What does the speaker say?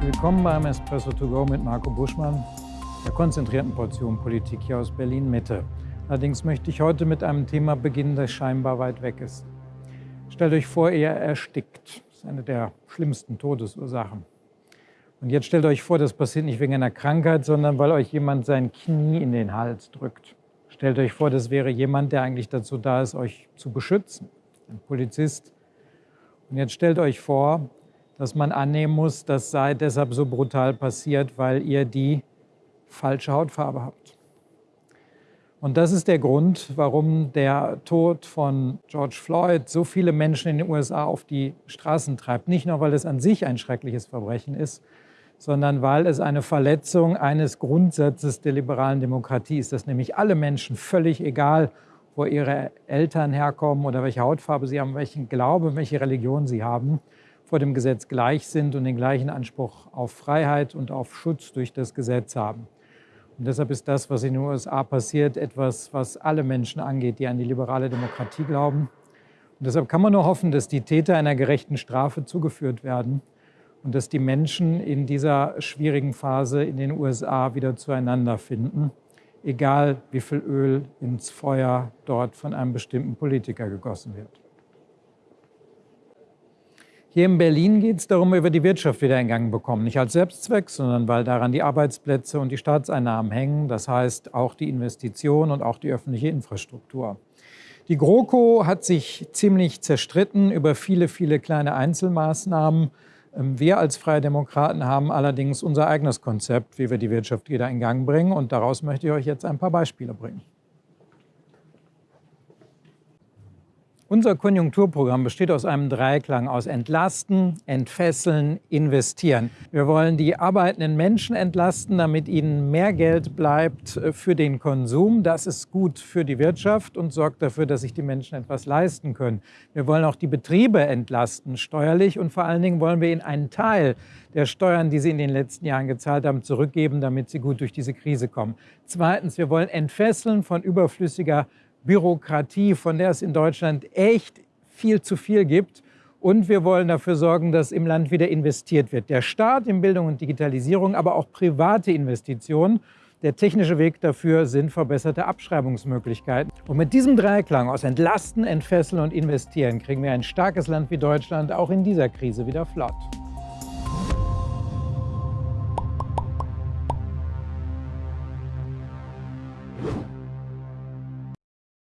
Willkommen beim Espresso to go mit Marco Buschmann, der konzentrierten Portion Politik hier aus Berlin-Mitte. Allerdings möchte ich heute mit einem Thema beginnen, das scheinbar weit weg ist. Stellt euch vor, ihr erstickt. Das ist eine der schlimmsten Todesursachen. Und jetzt stellt euch vor, das passiert nicht wegen einer Krankheit, sondern weil euch jemand sein Knie in den Hals drückt. Stellt euch vor, das wäre jemand, der eigentlich dazu da ist, euch zu beschützen. Ein Polizist. Und jetzt stellt euch vor, dass man annehmen muss, das sei deshalb so brutal passiert, weil ihr die falsche Hautfarbe habt. Und das ist der Grund, warum der Tod von George Floyd so viele Menschen in den USA auf die Straßen treibt. Nicht nur, weil es an sich ein schreckliches Verbrechen ist, sondern weil es eine Verletzung eines Grundsatzes der liberalen Demokratie ist, dass nämlich alle Menschen, völlig egal, wo ihre Eltern herkommen oder welche Hautfarbe sie haben, welchen Glauben, welche Religion sie haben, vor dem Gesetz gleich sind und den gleichen Anspruch auf Freiheit und auf Schutz durch das Gesetz haben. Und deshalb ist das, was in den USA passiert, etwas, was alle Menschen angeht, die an die liberale Demokratie glauben. Und deshalb kann man nur hoffen, dass die Täter einer gerechten Strafe zugeführt werden und dass die Menschen in dieser schwierigen Phase in den USA wieder zueinander finden, egal wie viel Öl ins Feuer dort von einem bestimmten Politiker gegossen wird. Hier in Berlin geht es darum, wir die Wirtschaft wieder in Gang bekommen. Nicht als Selbstzweck, sondern weil daran die Arbeitsplätze und die Staatseinnahmen hängen. Das heißt auch die Investition und auch die öffentliche Infrastruktur. Die GroKo hat sich ziemlich zerstritten über viele, viele kleine Einzelmaßnahmen. Ähm, wir als Freie Demokraten haben allerdings unser eigenes Konzept, wie wir die Wirtschaft wieder in Gang bringen. Und daraus möchte ich euch jetzt ein paar Beispiele bringen. Unser Konjunkturprogramm besteht aus einem Dreiklang aus Entlasten, Entfesseln, Investieren. Wir wollen die arbeitenden Menschen entlasten, damit ihnen mehr Geld bleibt äh, für den Konsum. Das ist gut für die Wirtschaft und sorgt dafür, dass sich die Menschen etwas leisten können. Wir wollen auch die Betriebe entlasten, steuerlich. Und vor allen Dingen wollen wir ihnen einen Teil der Steuern, die sie in den letzten Jahren gezahlt haben, zurückgeben, damit sie gut durch diese Krise kommen. Zweitens, wir wollen entfesseln von überflüssiger Bürokratie, von der es in Deutschland echt viel zu viel gibt. Und wir wollen dafür sorgen, dass im Land wieder investiert wird. Der Staat in Bildung und Digitalisierung, aber auch private Investitionen. Der technische Weg dafür sind verbesserte Abschreibungsmöglichkeiten. Und mit diesem Dreiklang aus Entlasten, Entfesseln und Investieren kriegen wir ein starkes Land wie Deutschland auch in dieser Krise wieder flott.